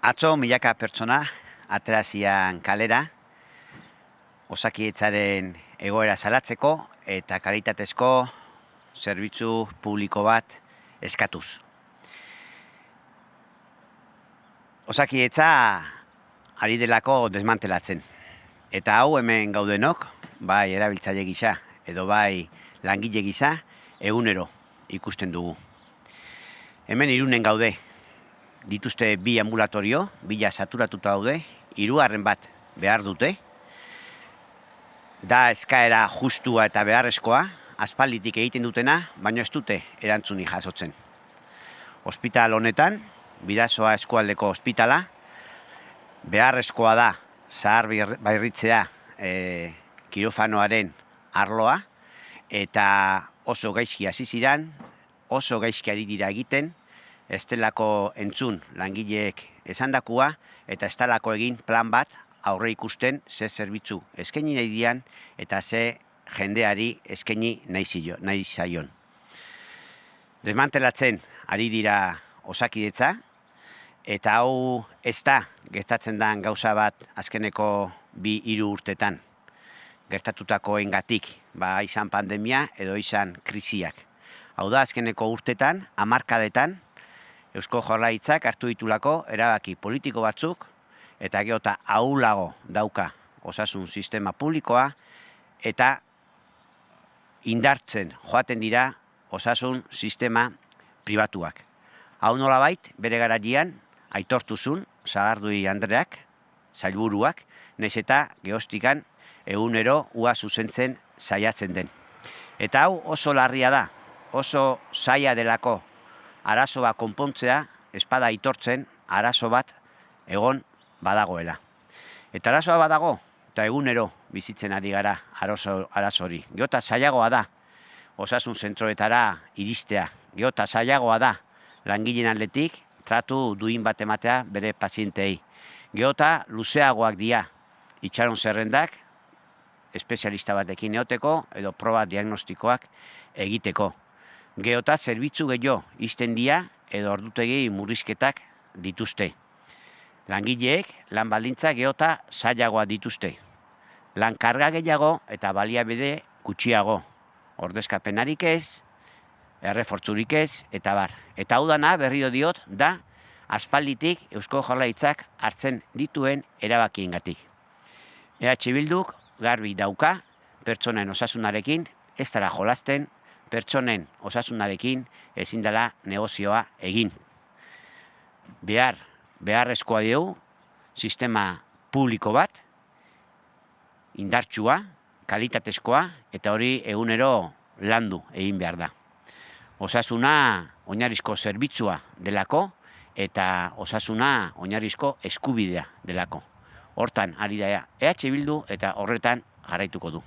Atzo milaka pertsona aterazian kalera, osakietzaren egoera salatzeko eta kalitatezko zerbitzu publiko bat eskatuz. Osakietza ari delako desmantelatzen. Eta hau hemen gaudenok, bai erabiltzaile gisa edo bai langile gisa, egunero ikusten dugu. Hemen irunen gaude, dituzte bi ambulatorio, bila saturatuta daude, hirugarren bat behar dute, da eskaera justua eta beharrezkoa, aspalditik egiten dutena, baina ez dute erantzuni jasotzen. Hospital honetan, bidazoa eskualdeko ospitala, beharrezkoa da zahar bairritzea e, kirofanoaren arloa, eta oso gaizki hasi ziran, oso gaizki ari dira egiten, estelako entzun langileek esandakua eta estalako egin plan bat aurre ikusten ze zerbitzu eskaini nahi dian eta ze jendeari eskaini nahi, nahi zaion. Desmantelatzen ari dira osakidetza eta hau ez da gertatzen den gauza bat azkeneko bi hiru urtetan gertatutako engatik, ba izan pandemia edo izan krisiak. Hau da azkeneko urtetan, amarkadetan, Eusko Jorlaitzak hartu ditulako erabaki politiko batzuk eta geota aulago dauka osasun sistema publikoa eta indartzen joaten dira osasun sistema pribatuak. Hau nola bait, bere garadian, aitortuzun, zagardui Andreak, zailburuak, nez eta geostikan egunero ua zuzentzen saiatzen den. Eta hau oso larria da, oso saia delako arazo bat konpontzea, espada aitortzen, arazo bat egon badagoela. Eta arazoa badago, eta egunero bizitzen ari gara arazo, hori. Geota zailagoa da, osasun zentroetara iristea. Geota zailagoa da, langileen atletik, tratu duin bat ematea bere pazientei. Geota luzeagoak dia, itxaron zerrendak, espezialista batekin eoteko, edo proba diagnostikoak egiteko geota zerbitzu gehiago izten dia edo ordutegi murrizketak dituzte. Langileek lan baldintza geota zailagoa dituzte. Lan karga gehiago eta baliabide gutxiago. Ordezkapenarik ez, errefortzurik ez, eta bar. Eta hau dana berrio diot da aspalditik Eusko Jorlaitzak hartzen dituen erabakiengatik. EH Bilduk garbi dauka pertsonen osasunarekin ez dara jolasten pertsonen osasunarekin ezin dela negozioa egin. Behar, beharrezkoa dugu, sistema publiko bat, indartsua, kalitatezkoa, eta hori egunero landu egin behar da. Osasuna oinarizko zerbitzua delako, eta osasuna oinarizko eskubidea delako. Hortan, ari da EH Bildu eta horretan jarraituko du.